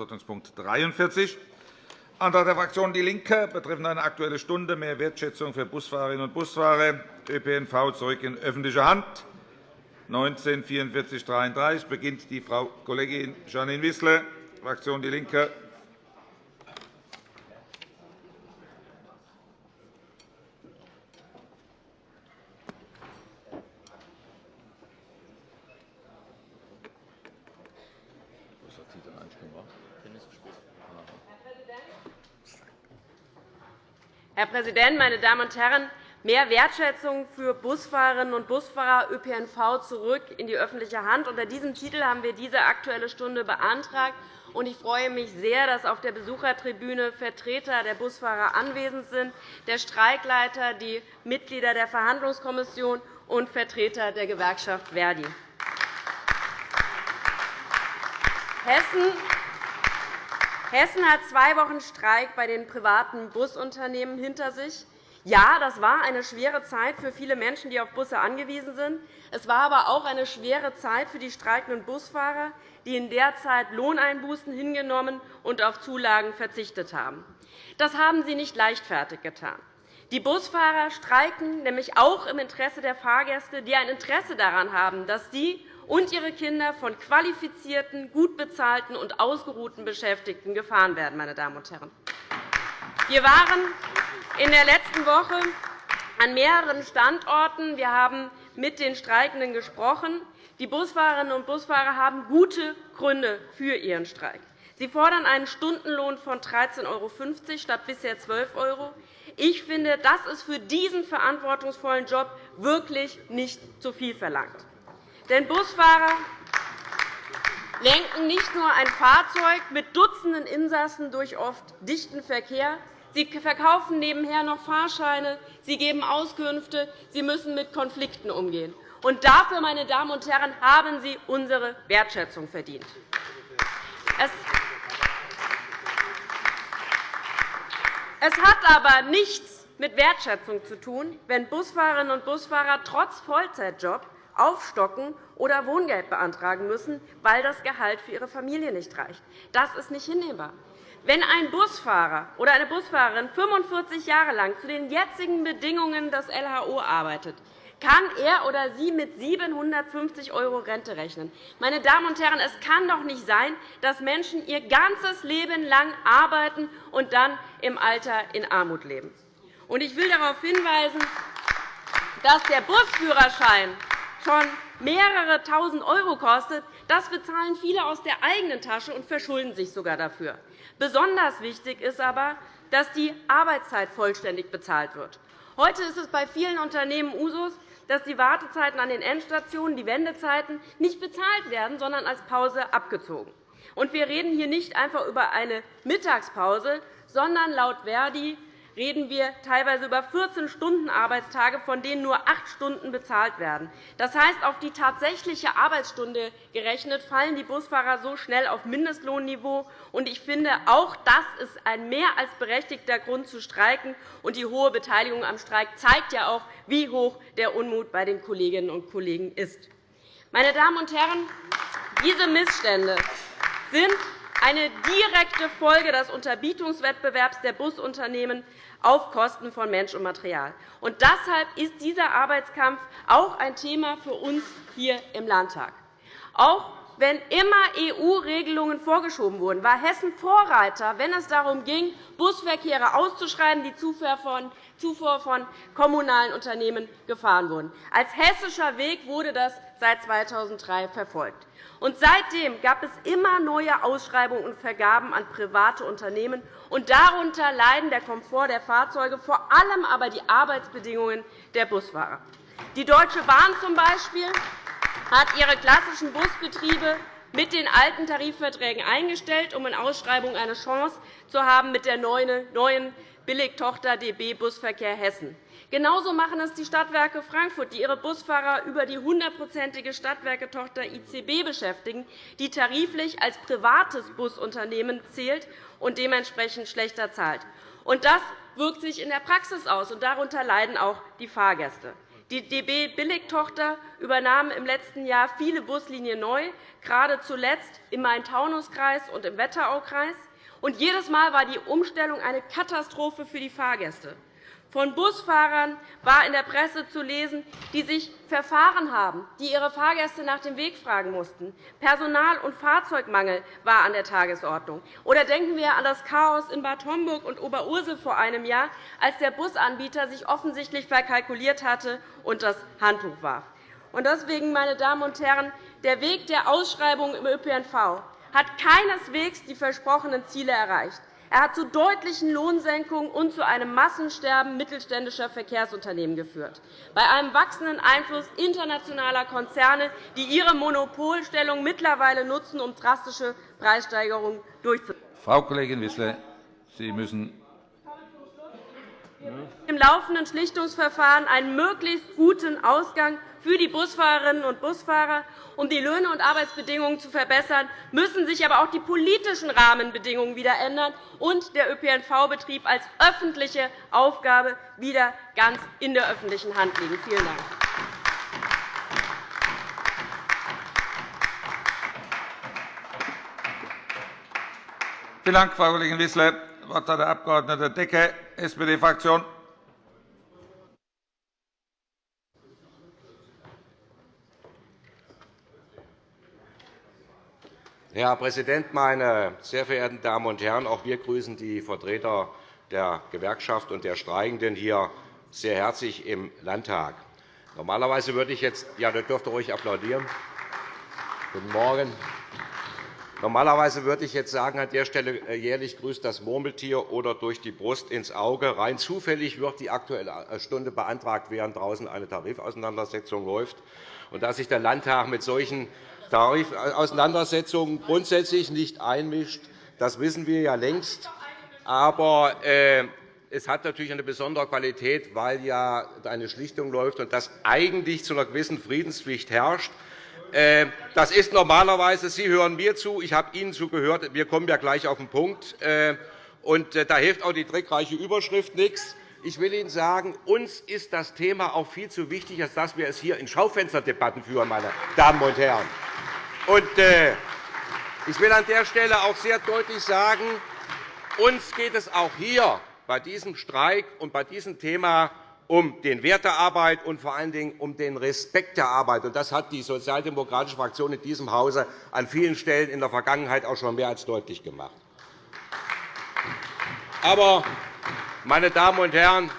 Tagesordnungspunkt 43, Antrag der Fraktion DIE LINKE betreffend eine Aktuelle Stunde mehr Wertschätzung für Busfahrerinnen und Busfahrer, ÖPNV zurück in öffentliche Hand. 19 44 33 beginnt die Frau Kollegin Janine Wissler, Fraktion DIE LINKE. Herr Präsident, meine Damen und Herren! Mehr Wertschätzung für Busfahrerinnen und Busfahrer ÖPNV zurück in die öffentliche Hand. Unter diesem Titel haben wir diese Aktuelle Stunde beantragt. Ich freue mich sehr, dass auf der Besuchertribüne Vertreter der Busfahrer anwesend sind, der Streikleiter, die Mitglieder der Verhandlungskommission und Vertreter der Gewerkschaft Verdi. Hessen Hessen hat zwei Wochen Streik bei den privaten Busunternehmen hinter sich. Ja, das war eine schwere Zeit für viele Menschen, die auf Busse angewiesen sind. Es war aber auch eine schwere Zeit für die streikenden Busfahrer, die in der Zeit Lohneinbußen hingenommen und auf Zulagen verzichtet haben. Das haben sie nicht leichtfertig getan. Die Busfahrer streiken nämlich auch im Interesse der Fahrgäste, die ein Interesse daran haben, dass sie und ihre Kinder von qualifizierten, gut bezahlten und ausgeruhten Beschäftigten gefahren werden. Meine Damen und Herren. Wir waren in der letzten Woche an mehreren Standorten. Wir haben mit den Streikenden gesprochen. Die Busfahrerinnen und Busfahrer haben gute Gründe für ihren Streik. Sie fordern einen Stundenlohn von 13,50 € statt bisher 12 €. Ich finde, das ist für diesen verantwortungsvollen Job wirklich nicht zu viel verlangt. Denn Busfahrer lenken nicht nur ein Fahrzeug mit Dutzenden Insassen durch oft dichten Verkehr, Sie verkaufen nebenher noch Fahrscheine, Sie geben Auskünfte, Sie müssen mit Konflikten umgehen. Und dafür, meine Damen und Herren, haben Sie unsere Wertschätzung verdient. Es hat aber nichts mit Wertschätzung zu tun, wenn Busfahrerinnen und Busfahrer trotz Vollzeitjob aufstocken oder Wohngeld beantragen müssen, weil das Gehalt für ihre Familie nicht reicht. Das ist nicht hinnehmbar. Wenn ein Busfahrer oder eine Busfahrerin 45 Jahre lang zu den jetzigen Bedingungen des LHO arbeitet, kann er oder sie mit 750 € Rente rechnen. Meine Damen und Herren, es kann doch nicht sein, dass Menschen ihr ganzes Leben lang arbeiten und dann im Alter in Armut leben. Ich will darauf hinweisen, dass der Busführerschein schon mehrere Tausend € kostet, das bezahlen viele aus der eigenen Tasche und verschulden sich sogar dafür. Besonders wichtig ist aber, dass die Arbeitszeit vollständig bezahlt wird. Heute ist es bei vielen Unternehmen Usus, dass die Wartezeiten an den Endstationen, die Wendezeiten, nicht bezahlt werden, sondern als Pause abgezogen. wir reden hier nicht einfach über eine Mittagspause, sondern laut Verdi reden wir teilweise über 14 Stunden Arbeitstage, von denen nur acht Stunden bezahlt werden. Das heißt, auf die tatsächliche Arbeitsstunde gerechnet fallen die Busfahrer so schnell auf Mindestlohnniveau. Ich finde, auch das ist ein mehr als berechtigter Grund zu streiken. die hohe Beteiligung am Streik zeigt ja auch, wie hoch der Unmut bei den Kolleginnen und Kollegen ist. Meine Damen und Herren, diese Missstände sind eine direkte Folge des Unterbietungswettbewerbs der Busunternehmen auf Kosten von Mensch und Material. Und deshalb ist dieser Arbeitskampf auch ein Thema für uns hier im Landtag. Auch wenn immer EU-Regelungen vorgeschoben wurden, war Hessen Vorreiter, wenn es darum ging, Busverkehre auszuschreiben, die zuvor von kommunalen Unternehmen gefahren wurden. Als hessischer Weg wurde das seit 2003 verfolgt. Und seitdem gab es immer neue Ausschreibungen und Vergaben an private Unternehmen. Und darunter leiden der Komfort der Fahrzeuge, vor allem aber die Arbeitsbedingungen der Busfahrer. Die Deutsche Bahn zum Beispiel hat ihre klassischen Busbetriebe mit den alten Tarifverträgen eingestellt, um in Ausschreibungen eine Chance zu haben mit der neuen Billigtochter DB Busverkehr Hessen. Genauso machen es die Stadtwerke Frankfurt, die ihre Busfahrer über die hundertprozentige Stadtwerketochter ICB beschäftigen, die tariflich als privates Busunternehmen zählt und dementsprechend schlechter zahlt. Das wirkt sich in der Praxis aus, und darunter leiden auch die Fahrgäste. Die DB Billigtochter übernahm im letzten Jahr viele Buslinien neu, gerade zuletzt im Main-Taunus-Kreis und im Wetteraukreis. Und jedes Mal war die Umstellung eine Katastrophe für die Fahrgäste. Von Busfahrern war in der Presse zu lesen, die sich verfahren haben, die ihre Fahrgäste nach dem Weg fragen mussten. Personal- und Fahrzeugmangel war an der Tagesordnung. Oder denken wir an das Chaos in Bad Homburg und Oberursel vor einem Jahr, als der Busanbieter sich offensichtlich verkalkuliert hatte und das Handtuch warf. Deswegen, meine Damen und Herren, der Weg der Ausschreibung im ÖPNV hat keineswegs die versprochenen Ziele erreicht. Er hat zu deutlichen Lohnsenkungen und zu einem Massensterben mittelständischer Verkehrsunternehmen geführt, bei einem wachsenden Einfluss internationaler Konzerne, die ihre Monopolstellung mittlerweile nutzen, um drastische Preissteigerungen durchzuführen. Frau Kollegin Wissler, Sie müssen im laufenden Schlichtungsverfahren einen möglichst guten Ausgang für die Busfahrerinnen und Busfahrer. Um die Löhne und Arbeitsbedingungen zu verbessern, müssen sich aber auch die politischen Rahmenbedingungen wieder ändern und der ÖPNV-Betrieb als öffentliche Aufgabe wieder ganz in der öffentlichen Hand liegen. Vielen Dank. Vielen Dank, Frau Kollegin Wissler. Das Wort hat der Abg. Decker, SPD-Fraktion. Herr Präsident, meine sehr verehrten Damen und Herren! Auch wir grüßen die Vertreter der Gewerkschaft und der Streikenden hier sehr herzlich im Landtag. Normalerweise würde ich jetzt, ja, da dürfte ruhig applaudieren. Guten Morgen. Normalerweise würde ich jetzt sagen, an der Stelle äh, jährlich grüßt das Murmeltier oder durch die Brust ins Auge. Rein zufällig wird die Aktuelle äh, Stunde beantragt, während draußen eine Tarifauseinandersetzung läuft. Und dass sich der Landtag mit solchen Tarifauseinandersetzungen grundsätzlich nicht einmischt. Das wissen wir ja längst. Aber äh, es hat natürlich eine besondere Qualität, weil ja eine Schlichtung läuft und das eigentlich zu einer gewissen Friedenspflicht herrscht. Äh, das ist normalerweise, Sie hören mir zu, ich habe Ihnen zugehört, wir kommen ja gleich auf den Punkt. Äh, und da hilft auch die trickreiche Überschrift nichts. Ich will Ihnen sagen, uns ist das Thema auch viel zu wichtig, als dass wir es hier in Schaufensterdebatten führen, meine Damen und Herren. Äh, ich will an der Stelle auch sehr deutlich sagen, uns geht es auch hier bei diesem Streik und bei diesem Thema um den Wert der Arbeit und vor allen Dingen um den Respekt der Arbeit. Das hat die sozialdemokratische Fraktion in diesem Hause an vielen Stellen in der Vergangenheit auch schon mehr als deutlich gemacht. Aber meine Damen und Herren,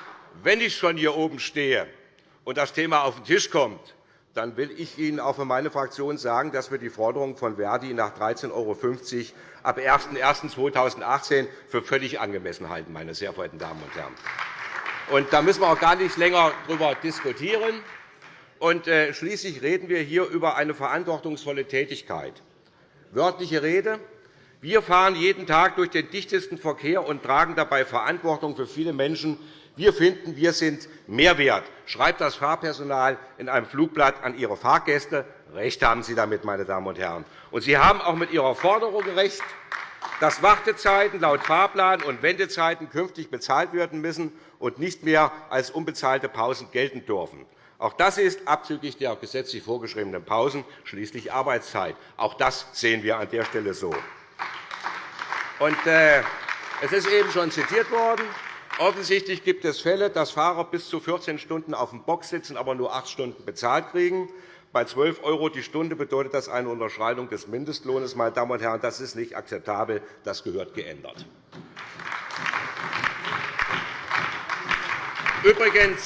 wenn ich schon hier oben stehe und das Thema auf den Tisch kommt, dann will ich Ihnen auch für meine Fraktion sagen, dass wir die Forderung von Verdi nach 13,50 € ab 01.01.2018 für völlig angemessen halten, meine sehr verehrten Damen und Herren. Und da müssen wir auch gar nicht länger darüber diskutieren. Und äh, schließlich reden wir hier über eine verantwortungsvolle Tätigkeit. Wörtliche Rede. Wir fahren jeden Tag durch den dichtesten Verkehr und tragen dabei Verantwortung für viele Menschen. Wir finden, wir sind Mehrwert, schreibt das Fahrpersonal in einem Flugblatt an ihre Fahrgäste. Recht haben Sie damit, meine Damen und Herren. Und Sie haben auch mit Ihrer Forderung recht, dass Wartezeiten laut Fahrplan und Wendezeiten künftig bezahlt werden müssen und nicht mehr als unbezahlte Pausen gelten dürfen. Auch das ist abzüglich der gesetzlich vorgeschriebenen Pausen schließlich Arbeitszeit. Auch das sehen wir an der Stelle so. Und, äh, es ist eben schon zitiert worden. Offensichtlich gibt es Fälle, dass Fahrer bis zu 14 Stunden auf dem Box sitzen, aber nur acht Stunden bezahlt kriegen. Bei 12 € die Stunde bedeutet das eine Unterschreitung des Mindestlohnes. Meine Damen und Herren, das ist nicht akzeptabel. Das gehört geändert. Übrigens,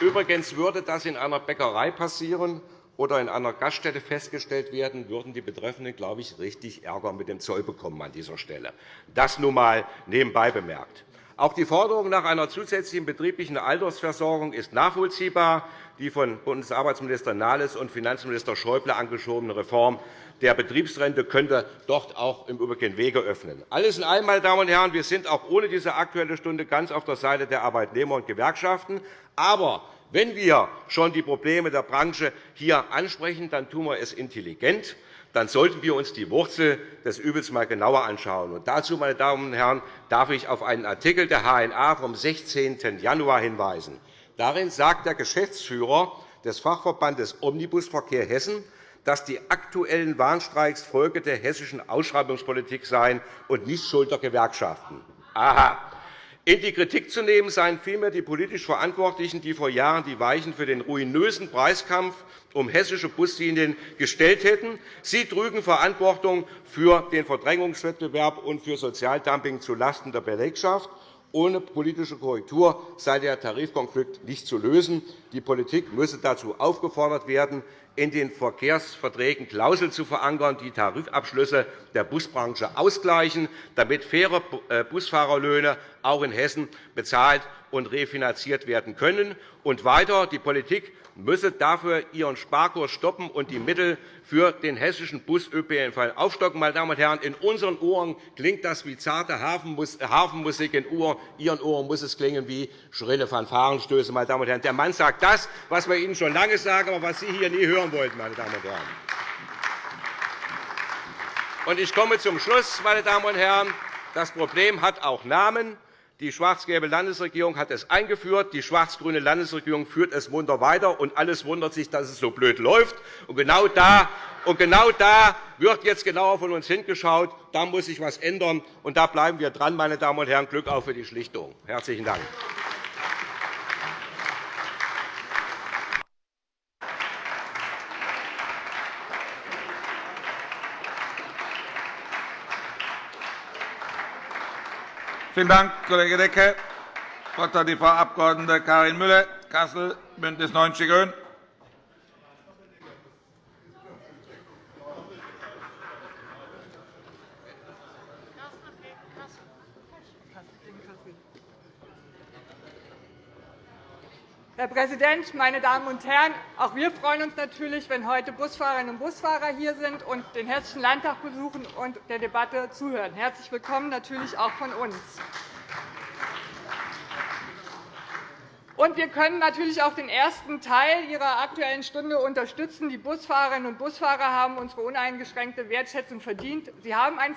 übrigens würde das in einer Bäckerei passieren, oder in einer Gaststätte festgestellt werden, würden die Betreffenden, glaube ich, richtig Ärger mit dem Zoll bekommen an dieser Stelle. Das nun einmal nebenbei bemerkt. Auch die Forderung nach einer zusätzlichen betrieblichen Altersversorgung ist nachvollziehbar. Die von Bundesarbeitsminister Nahles und Finanzminister Schäuble angeschobene Reform der Betriebsrente könnte dort auch im Übrigen Wege öffnen. Alles in allem, meine Damen und Herren, wir sind auch ohne diese Aktuelle Stunde ganz auf der Seite der Arbeitnehmer und Gewerkschaften. Aber wenn wir schon die Probleme der Branche hier ansprechen, dann tun wir es intelligent. Dann sollten wir uns die Wurzel des Übels einmal genauer anschauen. Und dazu, meine Damen und Herren, darf ich auf einen Artikel der HNA vom 16. Januar hinweisen. Darin sagt der Geschäftsführer des Fachverbandes Omnibusverkehr Hessen, dass die aktuellen Warnstreiks Folge der hessischen Ausschreibungspolitik seien und nicht Schuld der Gewerkschaften. Aha. In die Kritik zu nehmen seien vielmehr die politisch Verantwortlichen, die vor Jahren die Weichen für den ruinösen Preiskampf um hessische Buslinien gestellt hätten. Sie trügen Verantwortung für den Verdrängungswettbewerb und für Sozialdumping zulasten der Belegschaft. Ohne politische Korrektur sei der Tarifkonflikt nicht zu lösen. Die Politik müsse dazu aufgefordert werden, in den Verkehrsverträgen Klauseln zu verankern, die Tarifabschlüsse der Busbranche ausgleichen, damit faire Busfahrerlöhne auch in Hessen bezahlt und refinanziert werden können. Und weiter, die Politik müsse dafür ihren Sparkurs stoppen und die Mittel für den hessischen Bus-ÖPNV aufstocken. Meine Damen und Herren, in unseren Ohren klingt das wie zarte Hafenmusik, in Ihren Ohren muss es klingen wie schrille Fanfarenstöße. Meine Damen und Herren. Der Mann sagt das, was wir Ihnen schon lange sagen, aber was Sie hier nie hören wollten. Meine Damen und Herren. Ich komme zum Schluss. Meine Damen und Herren. Das Problem hat auch Namen. Die schwarz-gelbe Landesregierung hat es eingeführt. Die schwarz-grüne Landesregierung führt es munter weiter. Und alles wundert sich, dass es so blöd läuft. Und genau da, und genau da wird jetzt genauer von uns hingeschaut. Da muss sich etwas ändern. Und da bleiben wir dran, meine Damen und Herren. Glück auf für die Schlichtung. Herzlichen Dank. Vielen Dank, Kollege Decke. Das Wort hat die Frau Abg. Karin Müller, Kassel, BÜNDNIS 90 die GRÜNEN. Präsident, meine Damen und Herren! Auch wir freuen uns natürlich, wenn heute Busfahrerinnen und Busfahrer hier sind und den Hessischen Landtag besuchen und der Debatte zuhören. Herzlich willkommen natürlich auch von uns. Und wir können natürlich auch den ersten Teil Ihrer Aktuellen Stunde unterstützen. Die Busfahrerinnen und Busfahrer haben unsere uneingeschränkte Wertschätzung verdient. Sie haben einen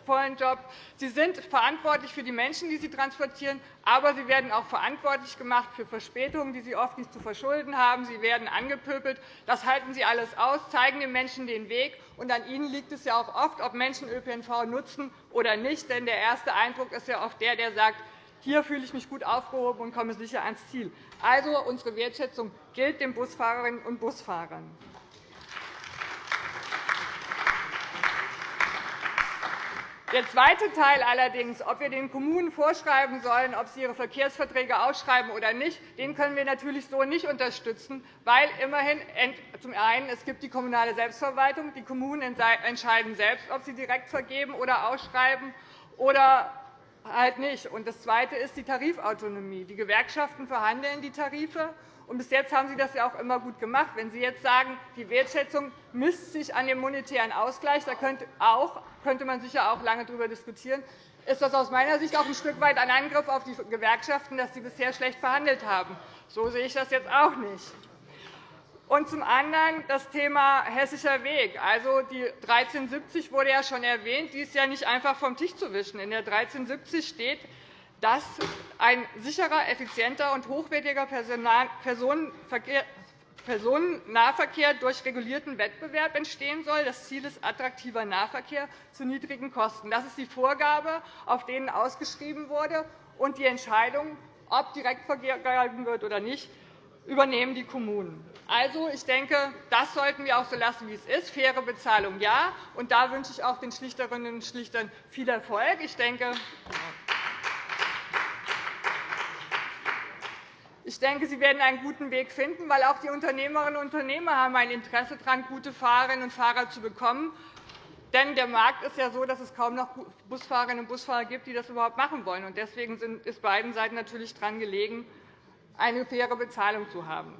vollen Job. Sie sind verantwortlich für die Menschen, die Sie transportieren, aber Sie werden auch verantwortlich gemacht für Verspätungen, die Sie oft nicht zu verschulden haben. Sie werden angepöbelt. Das halten Sie alles aus, zeigen den Menschen den Weg. Und an Ihnen liegt es ja auch oft, ob Menschen ÖPNV nutzen oder nicht. Denn der erste Eindruck ist ja oft der, der sagt, hier fühle ich mich gut aufgehoben und komme sicher ans Ziel. Also, unsere Wertschätzung gilt den Busfahrerinnen und Busfahrern. Der zweite Teil allerdings, ob wir den Kommunen vorschreiben sollen, ob sie ihre Verkehrsverträge ausschreiben oder nicht, den können wir natürlich so nicht unterstützen, weil immerhin zum einen es gibt die kommunale Selbstverwaltung. Die Kommunen entscheiden selbst, ob sie direkt vergeben oder ausschreiben oder halt nicht. Und das Zweite ist die Tarifautonomie. Die Gewerkschaften verhandeln die Tarife. Bis jetzt haben Sie das ja auch immer gut gemacht. Wenn Sie jetzt sagen, die Wertschätzung misst sich an dem monetären Ausgleich, da könnte, auch, könnte man sicher auch lange darüber diskutieren, ist das aus meiner Sicht auch ein Stück weit ein Angriff auf die Gewerkschaften, dass sie bisher schlecht verhandelt haben. So sehe ich das jetzt auch nicht. Und zum anderen das Thema Hessischer Weg. Also, die 1370 wurde ja schon erwähnt. Die ist ja nicht einfach vom Tisch zu wischen. In der 1370 steht, dass ein sicherer, effizienter und hochwertiger Personennahverkehr durch regulierten Wettbewerb entstehen soll. Das Ziel ist attraktiver Nahverkehr zu niedrigen Kosten. Das ist die Vorgabe, auf denen ausgeschrieben wurde. Und die Entscheidung, ob direkt vergeben wird oder nicht, übernehmen die Kommunen. Also, ich denke, das sollten wir auch so lassen, wie es ist. Faire Bezahlung, ja. Und da wünsche ich auch den Schlichterinnen und Schlichtern viel Erfolg. Ich denke, Ich denke, Sie werden einen guten Weg finden, weil auch die Unternehmerinnen und Unternehmer haben ein Interesse daran, gute Fahrerinnen und Fahrer zu bekommen. Denn der Markt ist ja so, dass es kaum noch Busfahrerinnen und Busfahrer gibt, die das überhaupt machen wollen. Deswegen ist beiden Seiten natürlich daran gelegen, eine faire Bezahlung zu haben.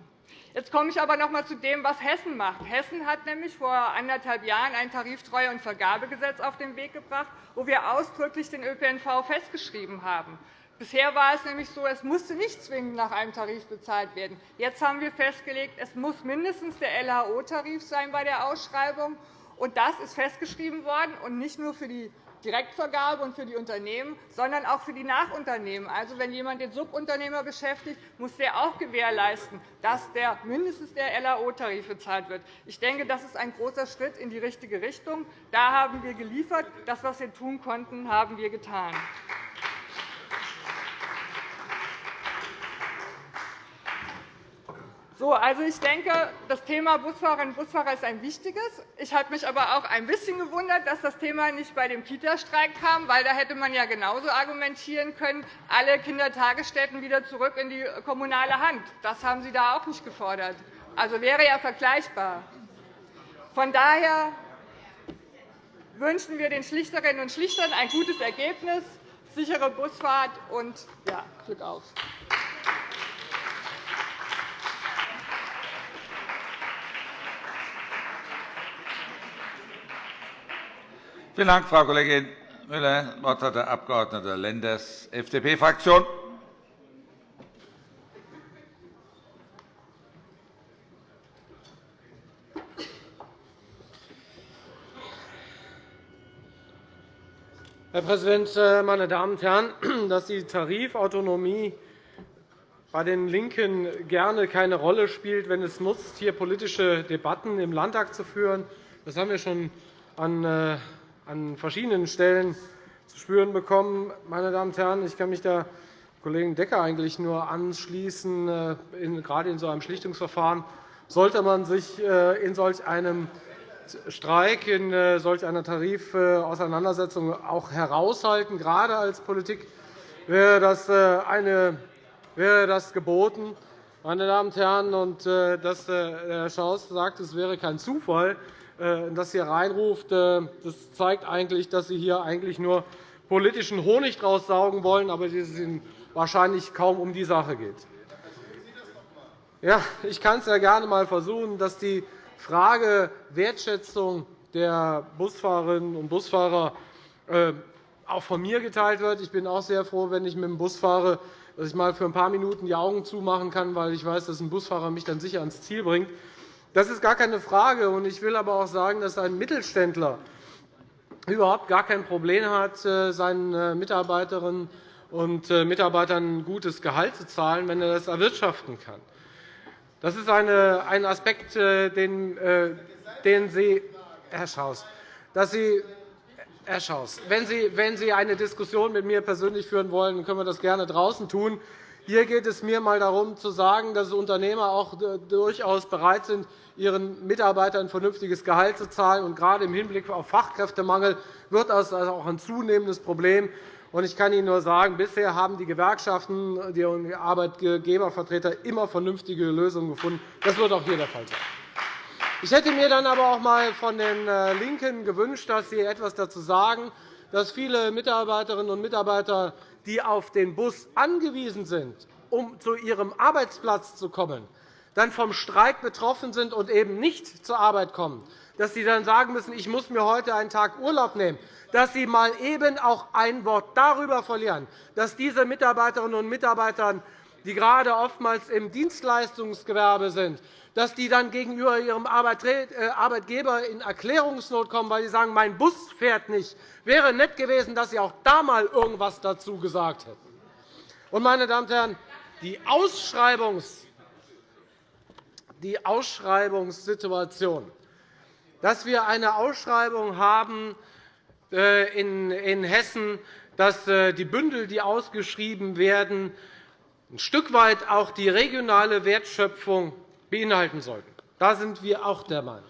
Jetzt komme ich aber noch einmal zu dem, was Hessen macht. Hessen hat nämlich vor anderthalb Jahren ein Tariftreue- und Vergabegesetz auf den Weg gebracht, wo wir ausdrücklich den ÖPNV festgeschrieben haben. Bisher war es nämlich so, es musste nicht zwingend nach einem Tarif bezahlt werden. Jetzt haben wir festgelegt, es muss mindestens der LHO-Tarif sein bei der Ausschreibung. Und das ist festgeschrieben worden, und nicht nur für die Direktvergabe und für die Unternehmen, sondern auch für die Nachunternehmen. Also, wenn jemand den Subunternehmer beschäftigt, muss der auch gewährleisten, dass der mindestens der LAO-Tarif bezahlt wird. Ich denke, das ist ein großer Schritt in die richtige Richtung. Da haben wir geliefert. Das, was wir tun konnten, haben wir getan. So, also ich denke, das Thema Busfahrerinnen und Busfahrer ist ein wichtiges. Ich habe mich aber auch ein bisschen gewundert, dass das Thema nicht bei dem Kita-Streik kam, weil da hätte man ja genauso argumentieren können, alle Kindertagesstätten wieder zurück in die kommunale Hand. Das haben Sie da auch nicht gefordert. Also wäre ja vergleichbar. Von daher wünschen wir den Schlichterinnen und Schlichtern ein gutes Ergebnis, sichere Busfahrt und ja, Glück auf. Vielen Dank, Frau Kollegin Müller. Das Wort hat der Abg. Lenders, FDP-Fraktion. Herr Präsident, äh, meine Damen und Herren! Dass die Tarifautonomie bei den LINKEN gerne keine Rolle spielt, wenn es nutzt, hier politische Debatten im Landtag zu führen, das haben wir schon an äh, an verschiedenen Stellen zu spüren bekommen. Meine Damen und Herren, ich kann mich der Kollegen Decker eigentlich nur anschließen. Äh, gerade in so einem Schlichtungsverfahren sollte man sich äh, in solch einem Streik, in äh, solch einer Tarifauseinandersetzung auch heraushalten. Gerade als Politik wäre das, eine, wäre das geboten. Meine Damen und Herren, und dass Herr Schaus sagt, es wäre kein Zufall, das hier reinruft, äh, das zeigt eigentlich, dass Sie hier eigentlich nur politischen Honig draus saugen wollen, aber es Ihnen wahrscheinlich kaum um die Sache geht. Ja, ich kann es ja gerne einmal versuchen, dass die Frage Wertschätzung der Busfahrerinnen und Busfahrer äh, auch von mir geteilt wird. Ich bin auch sehr froh, wenn ich mit dem Bus fahre, dass ich mal für ein paar Minuten die Augen zumachen kann, weil ich weiß, dass ein Busfahrer mich dann sicher ans Ziel bringt. Das ist gar keine Frage. Ich will aber auch sagen, dass ein Mittelständler überhaupt gar kein Problem hat, äh, seinen äh, Mitarbeiterinnen und äh, Mitarbeitern ein gutes Gehalt zu zahlen, wenn er das erwirtschaften kann. Das ist ein Aspekt, den, Sie, Herr Schaus, dass Sie Herr Schaus, wenn Sie, wenn Sie eine Diskussion mit mir persönlich führen wollen, können wir das gerne draußen tun. Hier geht es mir einmal darum, zu sagen, dass Unternehmer auch durchaus bereit sind, ihren Mitarbeitern ein vernünftiges Gehalt zu zahlen. Und gerade im Hinblick auf Fachkräftemangel wird das also auch ein zunehmendes Problem. Ich kann Ihnen nur sagen, bisher haben die Gewerkschaften, die Arbeitgebervertreter immer vernünftige Lösungen gefunden. Das wird auch hier der Fall sein. Ich hätte mir dann aber auch einmal von den äh, LINKEN gewünscht, dass Sie etwas dazu sagen, dass viele Mitarbeiterinnen und Mitarbeiter, die auf den Bus angewiesen sind, um zu ihrem Arbeitsplatz zu kommen, dann vom Streik betroffen sind und eben nicht zur Arbeit kommen, dass sie dann sagen müssen, ich muss mir heute einen Tag Urlaub nehmen, dass sie mal eben auch ein Wort darüber verlieren, dass diese Mitarbeiterinnen und Mitarbeiter, die gerade oftmals im Dienstleistungsgewerbe sind, dass die dann gegenüber ihrem äh, Arbeitgeber in Erklärungsnot kommen, weil sie sagen, mein Bus fährt nicht. Wäre nett gewesen, dass Sie auch da einmal irgendwas dazu gesagt hätten. Meine Damen und Herren, die Ausschreibungs die Ausschreibungssituation. Dass wir eine Ausschreibung haben äh, in Hessen, dass äh, die Bündel, die ausgeschrieben werden, ein Stück weit auch die regionale Wertschöpfung beinhalten sollten. Da sind wir auch der Meinung,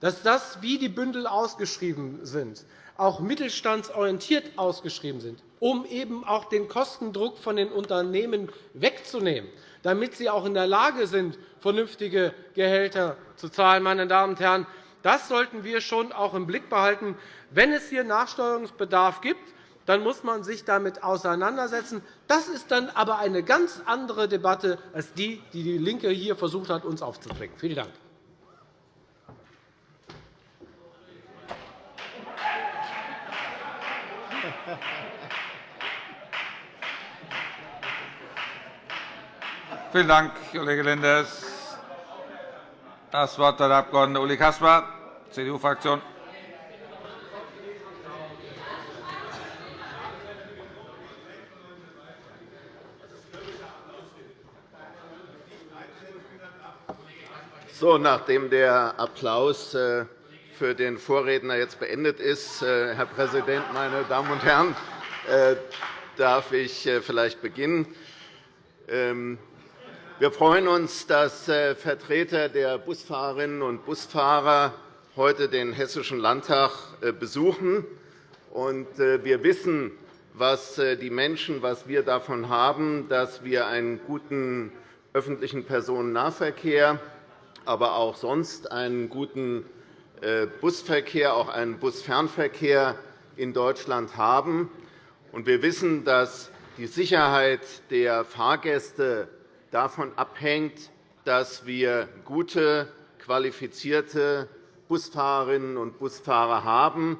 dass das, wie die Bündel ausgeschrieben sind, auch mittelstandsorientiert ausgeschrieben sind, um eben auch den Kostendruck von den Unternehmen wegzunehmen, damit sie auch in der Lage sind, vernünftige Gehälter zu zahlen. Meine Damen und Herren, das sollten wir schon auch im Blick behalten. Wenn es hier Nachsteuerungsbedarf gibt, dann muss man sich damit auseinandersetzen. Das ist dann aber eine ganz andere Debatte als die, die DIE LINKE hier versucht hat, uns aufzudrängen. Vielen Dank. Vielen Dank, Kollege Lenders. Das Wort hat der Abg. Uli Caspar, CDU-Fraktion. So, nachdem der Applaus äh, für den Vorredner jetzt beendet ist, äh, Herr Präsident, meine Damen und Herren, äh, darf ich vielleicht beginnen. Ähm, wir freuen uns, dass Vertreter der Busfahrerinnen und Busfahrer heute den Hessischen Landtag besuchen. Wir wissen, was die Menschen, was wir davon haben, dass wir einen guten öffentlichen Personennahverkehr aber auch sonst einen guten äh, Busverkehr, auch einen Busfernverkehr in Deutschland haben. Wir wissen, dass die Sicherheit der Fahrgäste davon abhängt, dass wir gute, qualifizierte Busfahrerinnen und Busfahrer haben,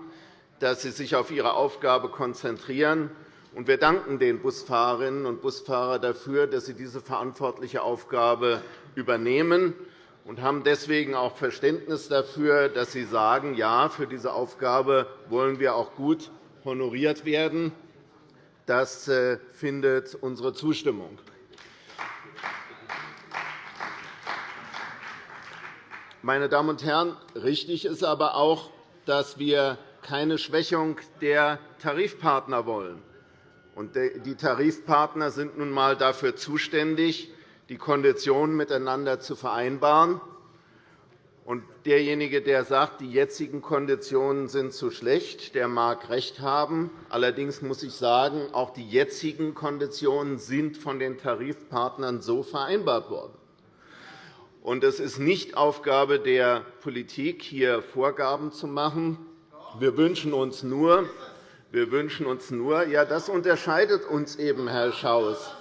dass sie sich auf ihre Aufgabe konzentrieren. Wir danken den Busfahrerinnen und Busfahrern dafür, dass sie diese verantwortliche Aufgabe übernehmen und haben deswegen auch Verständnis dafür, dass Sie sagen, ja, für diese Aufgabe wollen wir auch gut honoriert werden. Das äh, findet unsere Zustimmung. Meine Damen und Herren, richtig ist aber auch, dass wir keine Schwächung der Tarifpartner wollen. Die Tarifpartner sind nun einmal dafür zuständig, die Konditionen miteinander zu vereinbaren. Und derjenige, der sagt, die jetzigen Konditionen sind zu schlecht, der mag recht haben. Allerdings muss ich sagen, auch die jetzigen Konditionen sind von den Tarifpartnern so vereinbart worden. Und es ist nicht Aufgabe der Politik, hier Vorgaben zu machen. Wir wünschen uns nur, wir wünschen uns nur ja, das unterscheidet uns eben, Herr Schaus.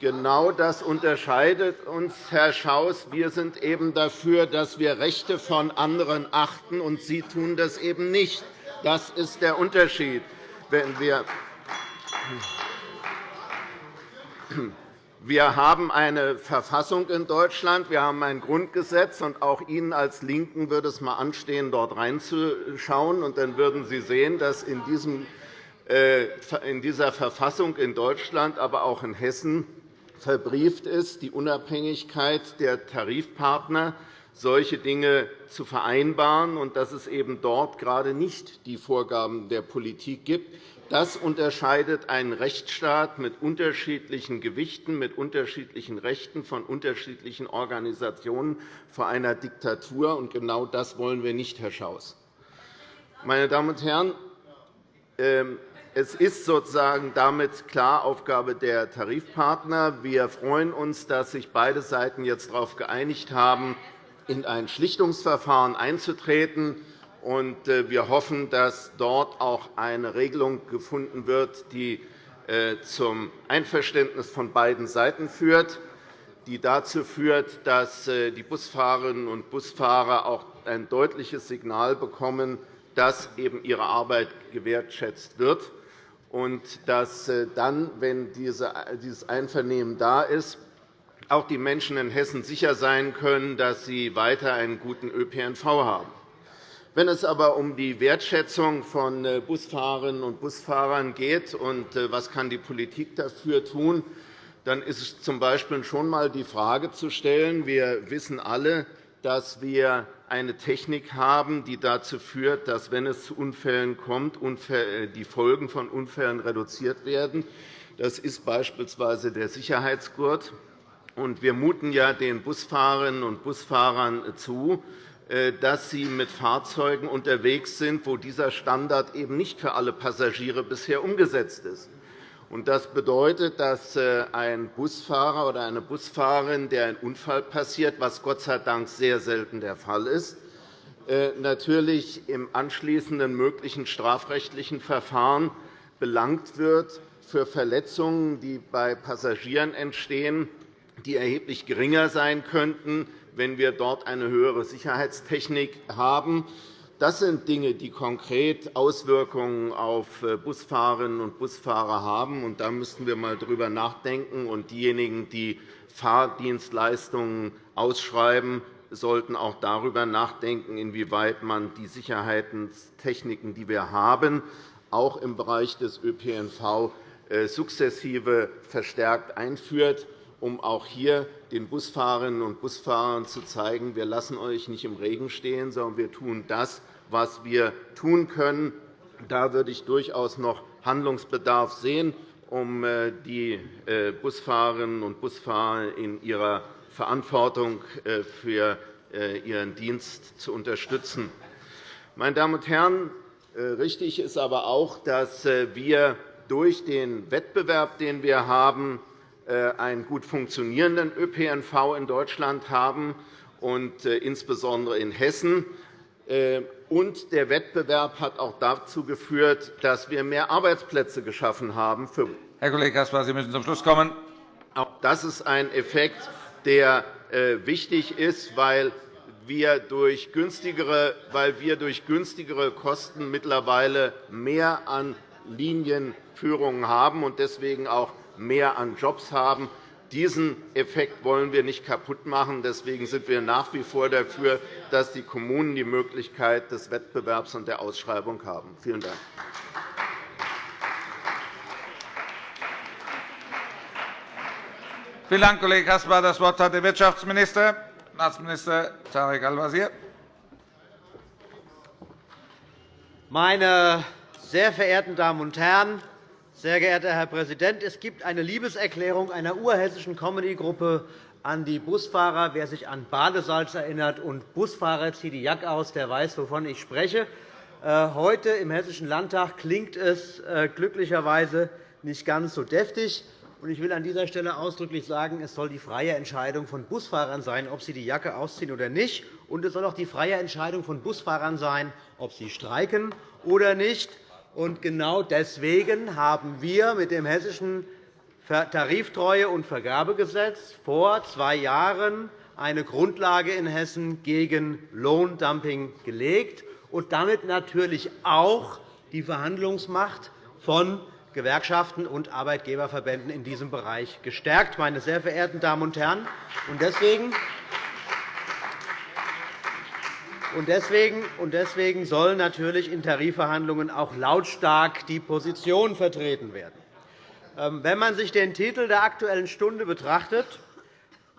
Genau das unterscheidet uns, Herr Schaus. Wir sind eben dafür, dass wir Rechte von anderen achten, und Sie tun das eben nicht. Das ist der Unterschied. Wenn wir wir haben eine Verfassung in Deutschland, wir haben ein Grundgesetz, und auch Ihnen als LINKEN würde es einmal anstehen, dort reinzuschauen. Und dann würden Sie sehen, dass in äh, dieser Verfassung in Deutschland, aber auch in Hessen verbrieft ist, die Unabhängigkeit der Tarifpartner, solche Dinge zu vereinbaren, und dass es eben dort gerade nicht die Vorgaben der Politik gibt. Das unterscheidet einen Rechtsstaat mit unterschiedlichen Gewichten, mit unterschiedlichen Rechten von unterschiedlichen Organisationen vor einer Diktatur. Und genau das wollen wir nicht, Herr Schaus. Meine Damen und Herren, ähm, es ist sozusagen damit klar Aufgabe der Tarifpartner. Wir freuen uns, dass sich beide Seiten jetzt darauf geeinigt haben, in ein Schlichtungsverfahren einzutreten. Äh, wir hoffen, dass dort auch eine Regelung gefunden wird, die äh, zum Einverständnis von beiden Seiten führt, die dazu führt, dass äh, die Busfahrerinnen und Busfahrer auch ein deutliches Signal bekommen, dass eben ihre Arbeit gewertschätzt wird und dass äh, dann, wenn dieses Einvernehmen da ist, auch die Menschen in Hessen sicher sein können, dass sie weiter einen guten ÖPNV haben. Wenn es aber um die Wertschätzung von äh, Busfahrerinnen und Busfahrern geht und äh, was kann die Politik dafür tun, dann ist es z.B. schon einmal die Frage zu stellen. Wir wissen alle, dass wir eine Technik haben, die dazu führt, dass, wenn es zu Unfällen kommt, die Folgen von Unfällen reduziert werden. Das ist beispielsweise der Sicherheitsgurt. Wir muten ja den Busfahrerinnen und Busfahrern zu, äh, dass sie mit Fahrzeugen unterwegs sind, wo dieser Standard eben nicht für alle Passagiere bisher umgesetzt ist. Das bedeutet, dass äh, ein Busfahrer oder eine Busfahrerin, der ein Unfall passiert, was Gott sei Dank sehr selten der Fall ist, äh, natürlich im anschließenden möglichen strafrechtlichen Verfahren belangt wird für Verletzungen, die bei Passagieren entstehen, die erheblich geringer sein könnten, wenn wir dort eine höhere Sicherheitstechnik haben. Das sind Dinge, die konkret Auswirkungen auf äh, Busfahrerinnen und Busfahrer haben. Da müssten wir einmal darüber nachdenken. Und diejenigen, die Fahrdienstleistungen ausschreiben, sollten auch darüber nachdenken, inwieweit man die Sicherheitstechniken, die wir haben, auch im Bereich des ÖPNV äh, sukzessive verstärkt einführt um auch hier den Busfahrerinnen und Busfahrern zu zeigen, wir lassen euch nicht im Regen stehen, sondern wir tun das, was wir tun können. Da würde ich durchaus noch Handlungsbedarf sehen, um äh, die äh, Busfahrerinnen und Busfahrer in ihrer Verantwortung äh, für ihren Dienst zu unterstützen. Meine Damen und Herren, richtig ist aber auch, dass wir durch den Wettbewerb, den wir haben, einen gut funktionierenden ÖPNV in Deutschland haben, und insbesondere in Hessen. Und der Wettbewerb hat auch dazu geführt, dass wir mehr Arbeitsplätze geschaffen haben. Herr Kollege Caspar, Sie müssen zum Schluss kommen. Auch das ist ein Effekt, der äh, wichtig ist, weil wir durch günstigere, weil wir durch günstigere Kosten mittlerweile mehr an Linienführungen haben und deswegen auch mehr an Jobs haben. Diesen Effekt wollen wir nicht kaputt machen. Deswegen sind wir nach wie vor dafür, dass die Kommunen die Möglichkeit des Wettbewerbs und der Ausschreibung haben. Vielen Dank. Vielen Dank, Kollege Caspar. Das Wort hat der Wirtschaftsminister, Staatsminister Tarek Al-Wazir. Meine sehr verehrten Damen und Herren, sehr geehrter Herr Präsident! Es gibt eine Liebeserklärung einer urhessischen Comedy-Gruppe an die Busfahrer. Wer sich an Badesalz erinnert und Busfahrer zieht die Jacke aus, der weiß, wovon ich spreche. Äh, heute im Hessischen Landtag klingt es äh, glücklicherweise nicht ganz so deftig. Ich will an dieser Stelle ausdrücklich sagen, es soll die freie Entscheidung von Busfahrern sein, ob sie die Jacke ausziehen oder nicht. Und es soll auch die freie Entscheidung von Busfahrern sein, ob sie streiken oder nicht. Und genau deswegen haben wir mit dem Hessischen Tariftreue- und Vergabegesetz vor zwei Jahren eine Grundlage in Hessen gegen Lohndumping gelegt und damit natürlich auch die Verhandlungsmacht von Gewerkschaften und Arbeitgeberverbänden in diesem Bereich gestärkt. Meine sehr verehrten Damen und Herren, deswegen und deswegen soll natürlich in Tarifverhandlungen auch lautstark die Position vertreten werden. Ähm, wenn man sich den Titel der Aktuellen Stunde betrachtet,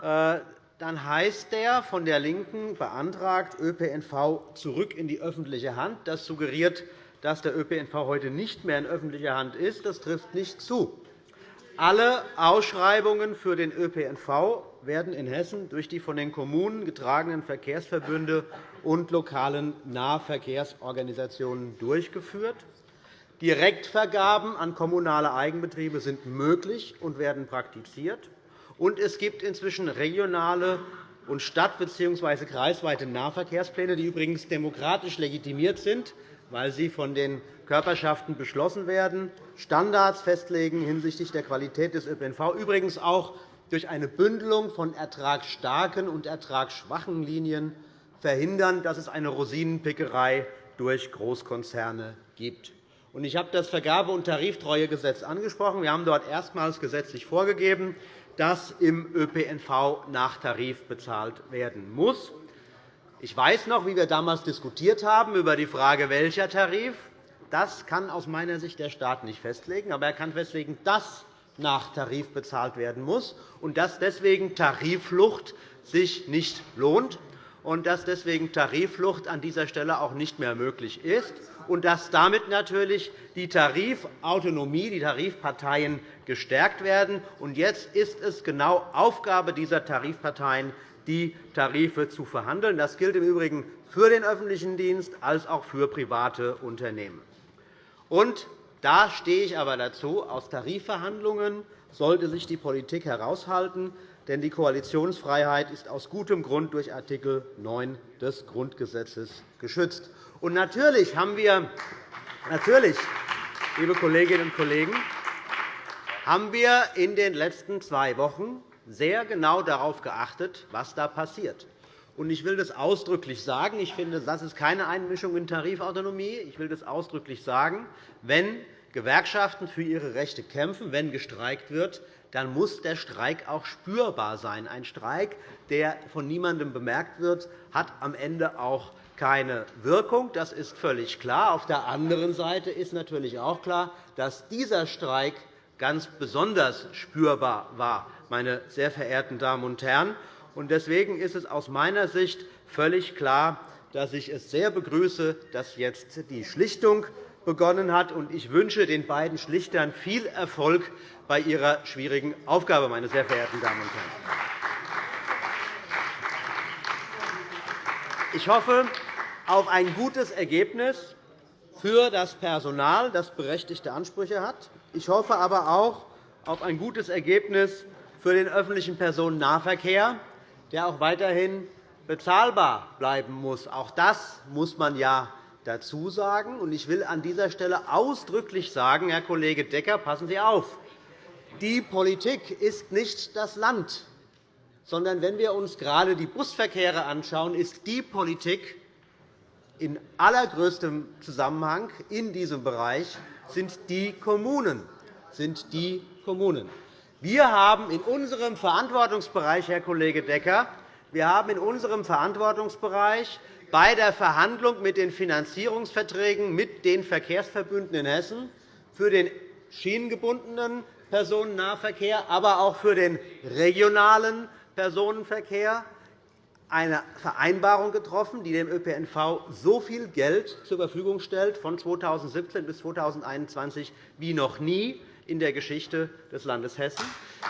äh, dann heißt der von der LINKEN beantragt ÖPNV zurück in die öffentliche Hand. Das suggeriert, dass der ÖPNV heute nicht mehr in öffentlicher Hand ist. Das trifft nicht zu. Alle Ausschreibungen für den ÖPNV werden in Hessen durch die von den Kommunen getragenen Verkehrsverbünde und lokalen Nahverkehrsorganisationen durchgeführt. Direktvergaben an kommunale Eigenbetriebe sind möglich und werden praktiziert. Und es gibt inzwischen regionale und stadt- bzw. kreisweite Nahverkehrspläne, die übrigens demokratisch legitimiert sind, weil sie von den Körperschaften beschlossen werden, Standards festlegen hinsichtlich der Qualität des ÖPNV, übrigens auch durch eine Bündelung von ertragsstarken und ertragsschwachen Linien verhindern, dass es eine Rosinenpickerei durch Großkonzerne gibt. Ich habe das Vergabe- und Tariftreuegesetz angesprochen. Wir haben dort erstmals gesetzlich vorgegeben, dass im ÖPNV nach Tarif bezahlt werden muss. Ich weiß noch, wie wir damals diskutiert haben über die Frage, welcher Tarif. Das kann aus meiner Sicht der Staat nicht festlegen. Aber er kann festlegen, dass nach Tarif bezahlt werden muss und dass deswegen Tarifflucht sich nicht lohnt und dass deswegen Tarifflucht an dieser Stelle auch nicht mehr möglich ist und dass damit natürlich die Tarifautonomie, die Tarifparteien gestärkt werden. Jetzt ist es genau Aufgabe dieser Tarifparteien, die Tarife zu verhandeln. Das gilt im Übrigen für den öffentlichen Dienst als auch für private Unternehmen. Und da stehe ich aber dazu. Aus Tarifverhandlungen sollte sich die Politik heraushalten, denn die Koalitionsfreiheit ist aus gutem Grund durch Art. 9 des Grundgesetzes geschützt. Und natürlich haben wir, natürlich, liebe Kolleginnen und Kollegen, haben wir in den letzten zwei Wochen sehr genau darauf geachtet, was da passiert. Ich will das ausdrücklich sagen. Ich finde, das ist keine Einmischung in Tarifautonomie. Ich will das ausdrücklich sagen. Wenn Gewerkschaften für ihre Rechte kämpfen, wenn gestreikt wird, dann muss der Streik auch spürbar sein. Ein Streik, der von niemandem bemerkt wird, hat am Ende auch keine Wirkung. Das ist völlig klar. Auf der anderen Seite ist natürlich auch klar, dass dieser Streik ganz besonders spürbar war, meine sehr verehrten Damen und Herren. Deswegen ist es aus meiner Sicht völlig klar, dass ich es sehr begrüße, dass jetzt die Schlichtung begonnen hat. Ich wünsche den beiden Schlichtern viel Erfolg bei ihrer schwierigen Aufgabe, meine sehr verehrten Damen und Herren. Ich hoffe auf ein gutes Ergebnis für das Personal, das berechtigte Ansprüche hat. Ich hoffe aber auch auf ein gutes Ergebnis für den öffentlichen Personennahverkehr, der auch weiterhin bezahlbar bleiben muss. Auch das muss man ja dazu sagen. Ich will an dieser Stelle ausdrücklich sagen, Herr Kollege Decker, passen Sie auf. Die Politik ist nicht das Land, sondern wenn wir uns gerade die Busverkehre anschauen, ist die Politik in allergrößtem Zusammenhang in diesem Bereich sind die Kommunen. Sind die Kommunen. Wir haben in unserem Verantwortungsbereich, Herr Kollege Decker, wir haben in unserem Verantwortungsbereich bei der Verhandlung mit den Finanzierungsverträgen mit den Verkehrsverbünden in Hessen für den schienengebundenen Personennahverkehr, aber auch für den regionalen Personenverkehr eine Vereinbarung getroffen, die dem ÖPNV so viel Geld zur Verfügung stellt von 2017 bis 2021 wie noch nie in der Geschichte des Landes Hessen.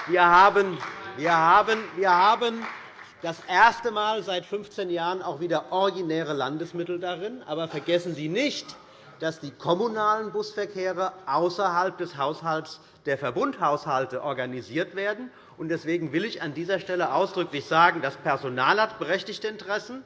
Wir haben, wir haben, wir haben das erste Mal seit 15 Jahren auch wieder originäre Landesmittel darin. Aber vergessen Sie nicht, dass die kommunalen Busverkehre außerhalb des Haushalts der Verbundhaushalte organisiert werden. Deswegen will ich an dieser Stelle ausdrücklich sagen, das Personal hat berechtigte Interessen,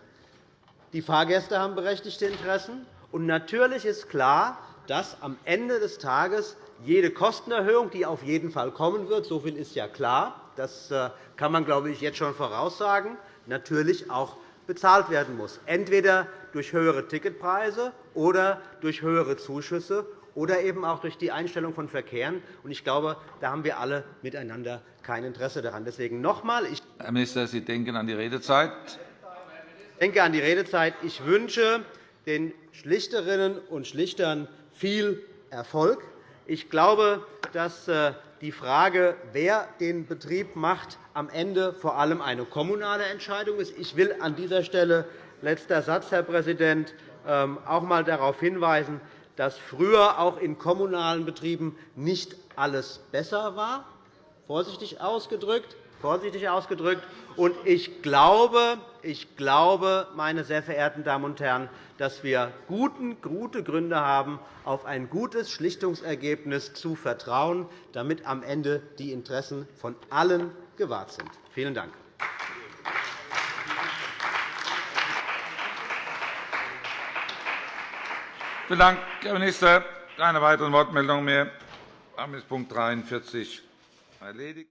die Fahrgäste haben berechtigte Interessen. Und natürlich ist klar, dass am Ende des Tages jede Kostenerhöhung, die auf jeden Fall kommen wird, so viel ist ja klar, das äh, kann man, glaube ich, jetzt schon voraussagen, natürlich auch bezahlt werden muss, entweder durch höhere Ticketpreise oder durch höhere Zuschüsse oder eben auch durch die Einstellung von Verkehren. Ich glaube, da haben wir alle miteinander kein Interesse daran. Deswegen noch einmal, Herr Minister, Sie denken an die Redezeit. Ich denke an die Redezeit. Ich wünsche den Schlichterinnen und Schlichtern viel Erfolg. Ich glaube, dass äh, die Frage, wer den Betrieb macht, am Ende vor allem eine kommunale Entscheidung ist. Ich will an dieser Stelle, letzter Satz, Herr Präsident, ähm, auch einmal darauf hinweisen, dass früher auch in kommunalen Betrieben nicht alles besser war, vorsichtig ausgedrückt. Vorsichtig ausgedrückt. Und ich glaube, ich glaube, meine sehr verehrten Damen und Herren, dass wir gute Gründe haben, auf ein gutes Schlichtungsergebnis zu vertrauen, damit am Ende die Interessen von allen gewahrt sind. Vielen Dank. Vielen Dank, Herr Minister. Keine weiteren Wortmeldungen mehr. Damit ist Punkt 43 erledigt.